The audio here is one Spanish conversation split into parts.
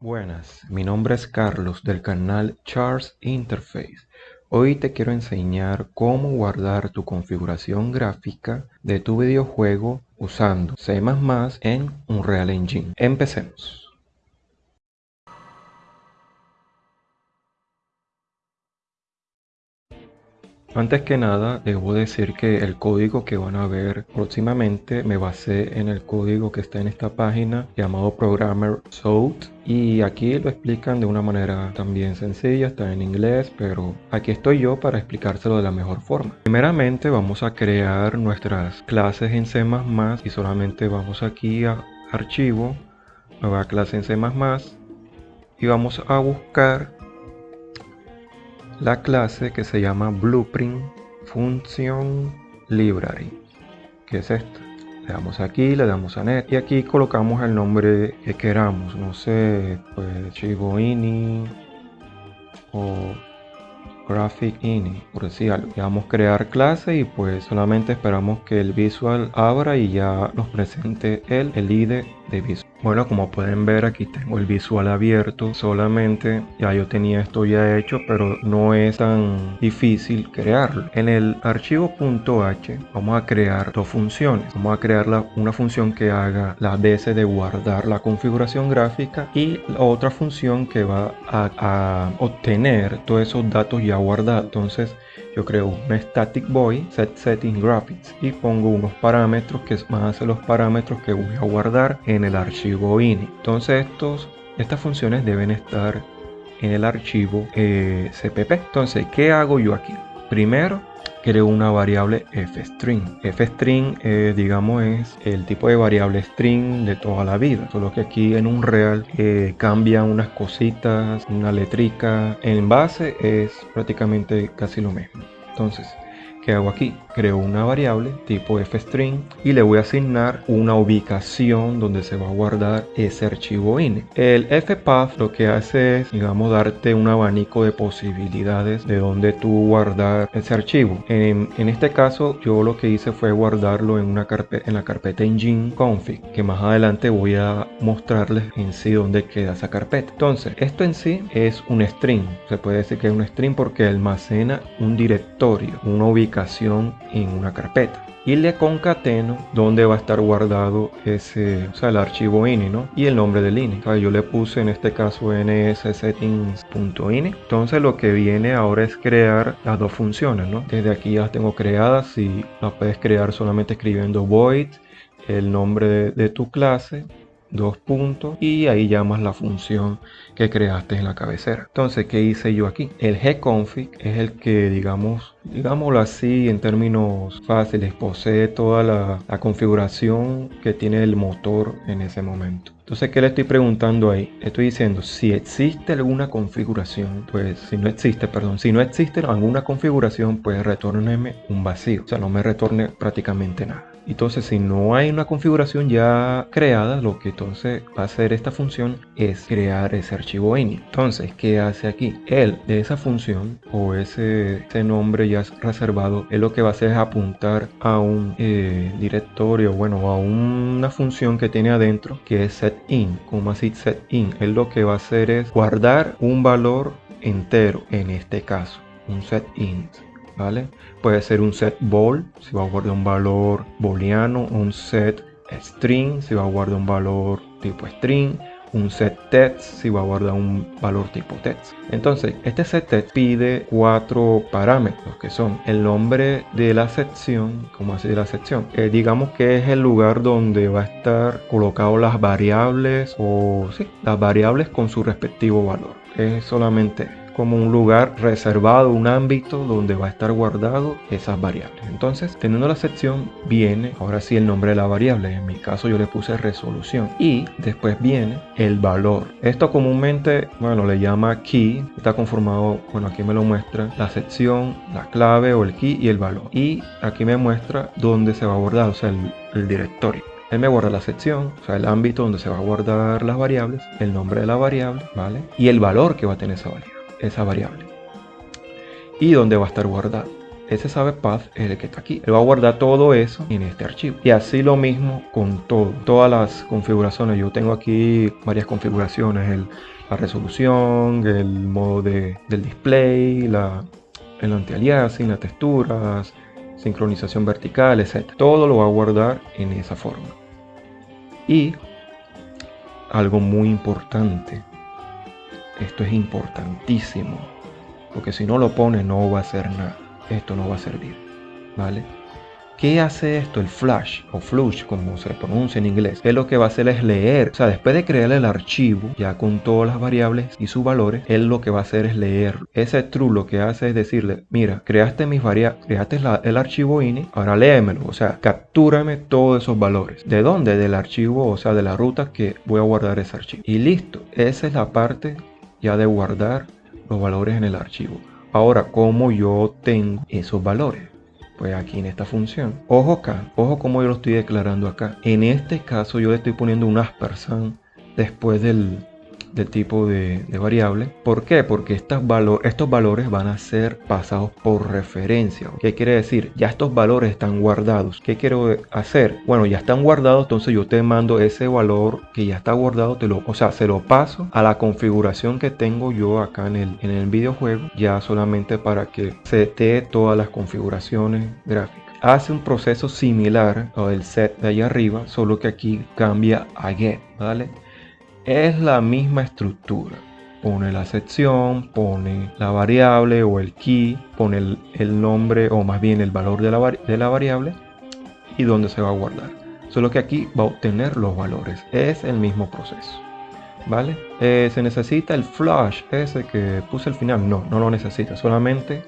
Buenas, mi nombre es Carlos del canal Charles Interface. Hoy te quiero enseñar cómo guardar tu configuración gráfica de tu videojuego usando C++ en Unreal Engine. Empecemos. Antes que nada, debo decir que el código que van a ver próximamente me basé en el código que está en esta página llamado Programmer Sout y aquí lo explican de una manera también sencilla, está en inglés, pero aquí estoy yo para explicárselo de la mejor forma. Primeramente vamos a crear nuestras clases en C++ y solamente vamos aquí a Archivo, Nueva clase en C++ y vamos a buscar la clase que se llama Blueprint Function Library, que es esta. Le damos aquí, le damos a net y aquí colocamos el nombre que queramos, no sé, pues Chivo Ini o Graphic Ini, por decir algo. Le damos crear clase y pues solamente esperamos que el visual abra y ya nos presente el, el ID de visual. Bueno, como pueden ver aquí tengo el visual abierto solamente, ya yo tenía esto ya hecho, pero no es tan difícil crearlo. En el archivo .h vamos a crear dos funciones. Vamos a crear una función que haga la DS de guardar la configuración gráfica y la otra función que va a, a obtener todos esos datos ya guardados. Entonces yo creo un static void set setting graphics y pongo unos parámetros que van a los parámetros que voy a guardar en el archivo ini. Entonces estos estas funciones deben estar en el archivo eh, cpp entonces qué hago yo aquí primero creo una variable fstring. fstring, eh, digamos, es el tipo de variable string de toda la vida. Solo que aquí en un real eh, cambian unas cositas, una letrica. En base es prácticamente casi lo mismo. Entonces, ¿qué hago aquí? Creo una variable tipo fstring y le voy a asignar una ubicación donde se va a guardar ese archivo ini. El fpath lo que hace es, digamos, darte un abanico de posibilidades de donde tú guardar ese archivo. En, este caso, yo lo que hice fue guardarlo en, una carpeta, en la carpeta engine config, que más adelante voy a mostrarles en sí dónde queda esa carpeta. Entonces, esto en sí es un string. Se puede decir que es un string porque almacena un directorio, una ubicación en una carpeta y le concateno donde va a estar guardado ese, o sea, el archivo ini, ¿no? Y el nombre del ini. yo le puse en este caso nssettings.ini. Entonces lo que viene ahora es crear las dos funciones, ¿no? Desde aquí ya las tengo creadas y las puedes crear solamente escribiendo void el nombre de tu clase dos puntos y ahí llamas la función que creaste en la cabecera entonces qué hice yo aquí el gconfig es el que digamos digámoslo así en términos fáciles posee toda la, configuración que tiene el motor en ese momento entonces, ¿qué le estoy preguntando ahí? Estoy diciendo si existe alguna configuración, pues si no existe, perdón, si no existe alguna configuración, pues retórneme un vacío. O sea, no me retorne prácticamente nada. Entonces, si no hay una configuración ya creada, lo que entonces va a hacer esta función es crear ese archivo ini. Entonces, ¿qué hace aquí? Él de esa función o ese, nombre ya reservado, es lo que va a hacer es apuntar a un eh, directorio, bueno, a una función que tiene adentro que es setIn, como así setIn. Él lo que va a hacer es guardar un valor entero en este caso, un setInt. Puede ser un set bol, si va a guardar un valor booleano, un set string, si va a guardar un valor tipo string, un set text si va a guardar un valor tipo text. Entonces, este set text pide cuatro parámetros que son el nombre de la sección, como así de la sección. Eh, digamos que es el lugar donde va a estar colocado las variables o sí, las variables con su respectivo valor. Es solamente como un lugar reservado, un ámbito donde va a estar guardado esas variables. Entonces, teniendo la sección, viene ahora sí el nombre de la variable. En mi caso yo le puse resolución. Y después viene el valor. Esto comúnmente, bueno, le llama key. Está conformado, bueno, aquí me lo muestra la sección, la clave o el key y el valor. Y aquí me muestra dónde se va a guardar, o sea, el, directorio. Él me guarda la sección, o sea, el ámbito donde se va a guardar las variables, el nombre de la variable, ¿vale? Y el valor que va a tener esa variable esa variable y dónde va a estar guardado. ese sabe path es el que está aquí. Él va a guardar todo eso en este archivo. Y así lo mismo con todo, todas las configuraciones. Yo tengo aquí varias configuraciones. El, la resolución, el modo de, del display, la, el anti-aliasing, las texturas, sincronización vertical, etc. Todo lo va a guardar en esa forma. Y algo muy importante. Esto es importantísimo. Porque si no lo pone no va a hacer nada esto no va a servir, ¿vale? ¿Qué hace esto? El flash o flush, como se pronuncia en inglés. Es lo que va a hacer es leer. O sea, después de crear el archivo, ya con todas las variables y sus valores, él lo que va a hacer es leer. Ese true lo que hace es decirle, mira, creaste mis variables, creaste el archivo ini, ahora léemelo. O sea, captúrame todos esos valores. ¿De dónde? Del archivo, o sea, de la ruta que voy a guardar ese archivo. Y listo. Esa es la parte ya de guardar los valores en el archivo. Ahora, ¿cómo yo tengo esos valores? Pues aquí en esta función. Ojo acá, ojo como yo lo estoy declarando acá. En este caso yo le estoy poniendo un aspersan después del, del tipo de, variable. ¿Por qué? Porque estos, estos valores van a ser pasados por referencia. ¿Qué quiere decir? Ya estos valores están guardados. ¿Qué quiero hacer? Bueno, ya están guardados, entonces yo te mando ese valor que ya está guardado, te lo, o sea, se lo paso a la configuración que tengo yo acá en el, en el videojuego, ya solamente para que sete todas las configuraciones gráficas hace un proceso similar al set de allá arriba, solo que aquí cambia a get, ¿vale? Es la misma estructura. Pone la sección, pone la variable o el key, pone el, nombre o más bien el valor de la, de la variable y dónde se va a guardar. Solo que aquí va a obtener los valores. Es el mismo proceso. ¿Vale? Eh, se necesita el flash ese que puse al final. No, no lo necesita. Solamente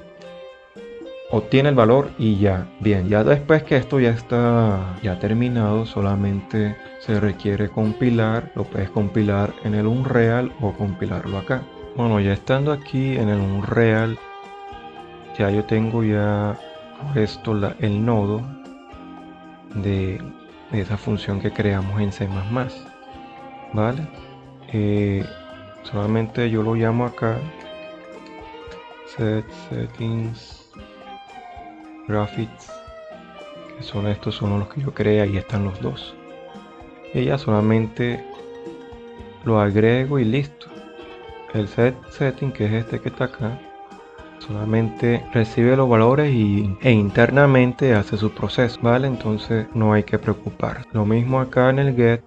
obtiene el valor y ya. Bien, ya después que esto ya está ya terminado, solamente se requiere compilar. Lo puedes compilar en el Unreal o compilarlo acá. Bueno, ya estando aquí en el Unreal, ya yo tengo ya puesto la, el nodo de, esa función que creamos en C++. ¿Vale? Eh, solamente yo lo llamo acá set settings graphics que son estos son los que yo creé ahí están los dos y ya solamente lo agrego y listo el set setting que es este que está acá solamente recibe los valores y, e internamente hace su proceso vale entonces no hay que preocupar lo mismo acá en el get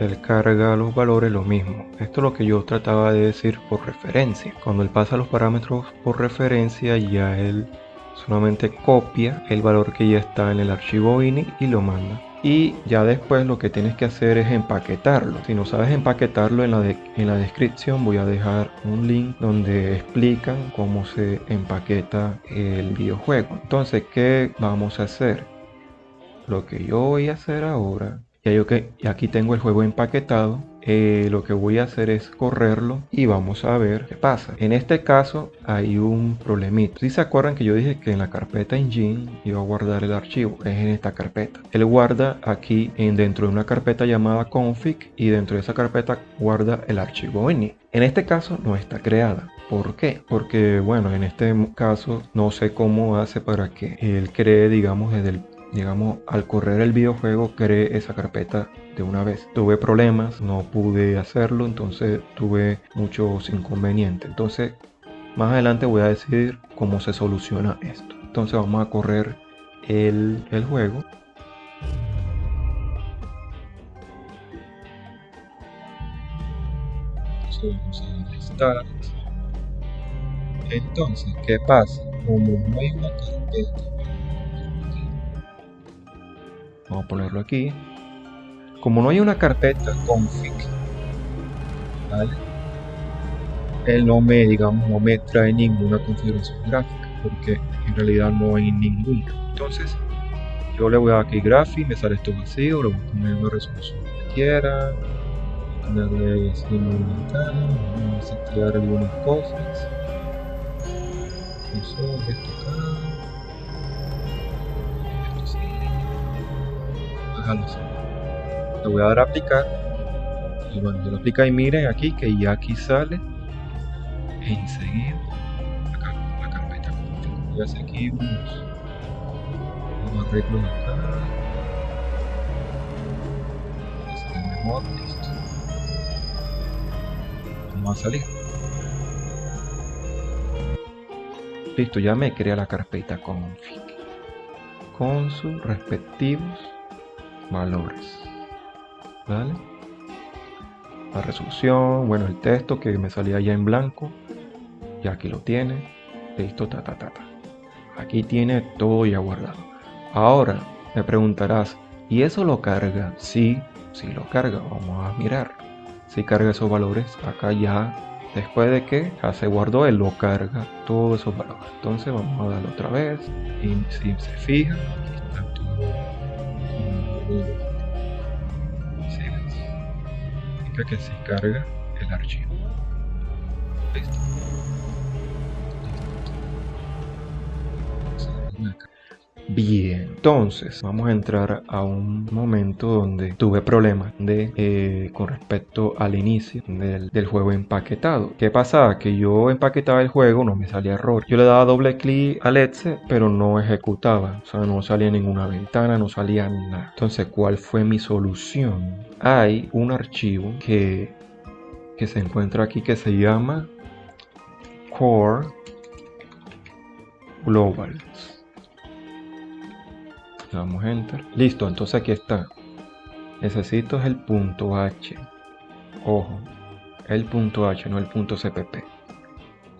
él carga los valores lo mismo. Esto es lo que yo trataba de decir por referencia. Cuando él pasa los parámetros por referencia, ya él solamente copia el valor que ya está en el archivo ini y lo manda. Y ya después lo que tienes que hacer es empaquetarlo. Si no sabes empaquetarlo en la, en la descripción voy a dejar un link donde explican cómo se empaqueta el videojuego. Entonces qué vamos a hacer lo que yo voy a hacer ahora ya yo que aquí tengo el juego empaquetado eh, lo que voy a hacer es correrlo y vamos a ver qué pasa. En este caso hay un problemita. Si se acuerdan que yo dije que en la carpeta engine iba a guardar el archivo, es en esta carpeta. Él guarda aquí en, dentro de una carpeta llamada config y dentro de esa carpeta guarda el archivo ini. En este caso no está creada. ¿Por qué? Porque bueno, en este caso no sé cómo hace para que él cree, digamos, desde el digamos, al correr el videojuego creé esa carpeta de una vez. Tuve problemas, no pude hacerlo, entonces tuve muchos inconvenientes. Entonces, más adelante voy a decir cómo se soluciona esto. Entonces vamos a correr el, el juego. Entonces, ¿qué pasa? Como no hay una carpeta Vamos a ponerlo aquí. Como no hay una carpeta config, ¿vale? Él no me, digamos, no me trae ninguna configuración gráfica, porque en realidad no hay ninguna. Entonces, yo le voy a dar aquí graphic, me sale esto vacío, le voy a poner una resolución que quiera, ponerle simultáneo, vamos a setear algunas cosas. Eso, esto. Le voy a dar a aplicar. Y bueno, yo lo aplica y miren aquí que ya aquí sale. Enseguida la, carpeta voy a hacer aquí unos, unos arreglos acá. Vamos a salir. Listo ya me crea la carpeta config con sus respectivos valores vale la resolución bueno el texto que me salía ya en blanco ya aquí lo tiene listo ta ta ta ta. Aquí tiene todo ya guardado. Ahora me preguntarás y eso lo carga sí sí lo carga vamos a mirar. Si carga esos valores acá ya después de que ya se guardó él lo carga todos esos valores. Entonces vamos a darle otra vez y si se fija significa que se carga el archivo. Listo Bien, entonces vamos a entrar a un momento donde tuve problemas de, eh, con respecto al inicio del, juego empaquetado. ¿Qué pasaba? Que yo empaquetaba el juego, no me salía error. Yo le daba doble clic al exe, pero no ejecutaba. O sea, no salía ninguna ventana, no salía nada. Entonces, ¿cuál fue mi solución? Hay un archivo que, que se encuentra aquí que se llama core global le damos enter listo entonces aquí está. Necesito es el punto h. Ojo el punto h no el punto cpp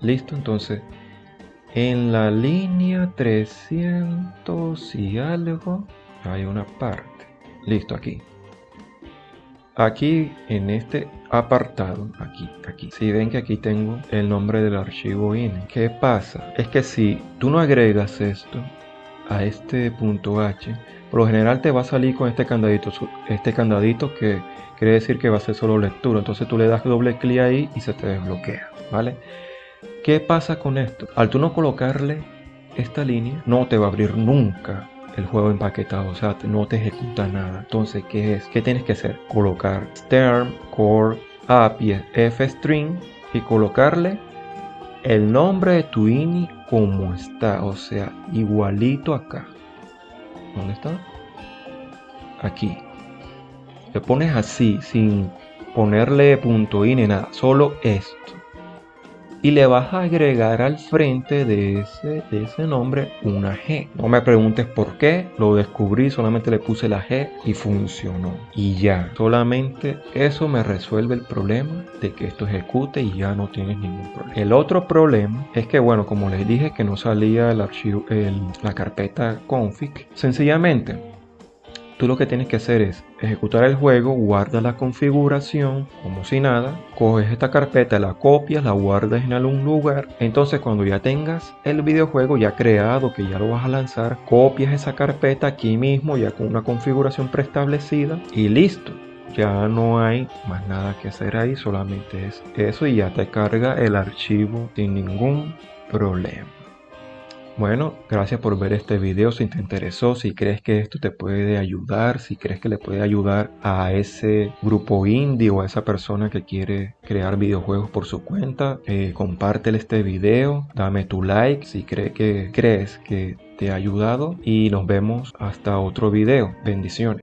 listo entonces en la línea 300 y algo hay una parte. Listo aquí. Aquí en este apartado aquí aquí. Si ven que aquí tengo el nombre del archivo in qué pasa es que si tú no agregas esto a este punto H, por lo general te va a salir con este candadito, este candadito que quiere decir que va a ser solo lectura. Entonces tú le das doble clic ahí y se te desbloquea, ¿vale? ¿Qué pasa con esto? Al tú no colocarle esta línea, no te va a abrir nunca el juego empaquetado, o sea, no te ejecuta nada. Entonces, ¿qué es? ¿Qué tienes que hacer? Colocar term, core, API, fstring y colocarle el nombre de tu ini como está, o sea, igualito acá. ¿Dónde está? Aquí. Le pones así, sin ponerle punto ni nada, solo esto y le vas a agregar al frente de ese, de ese nombre una G. No me preguntes por qué, lo descubrí, solamente le puse la G y funcionó. Y ya, solamente eso me resuelve el problema de que esto ejecute y ya no tienes ningún problema. El otro problema es que, bueno, como les dije que no salía el archivo, la carpeta config, sencillamente tú lo que tienes que hacer es ejecutar el juego, guarda la configuración como si nada, coges esta carpeta, la copias, la guardas en algún lugar, entonces cuando ya tengas el videojuego ya creado, que ya lo vas a lanzar, copias esa carpeta aquí mismo ya con una configuración preestablecida y listo. Ya no hay más nada que hacer ahí, solamente es eso y ya te carga el archivo sin ningún problema. Bueno, gracias por ver este video. Si te interesó, si crees que esto te puede ayudar, si crees que le puede ayudar a ese grupo indie o a esa persona que quiere crear videojuegos por su cuenta, eh, compártele este video, dame tu like si que, crees que te ha ayudado y nos vemos hasta otro video. Bendiciones.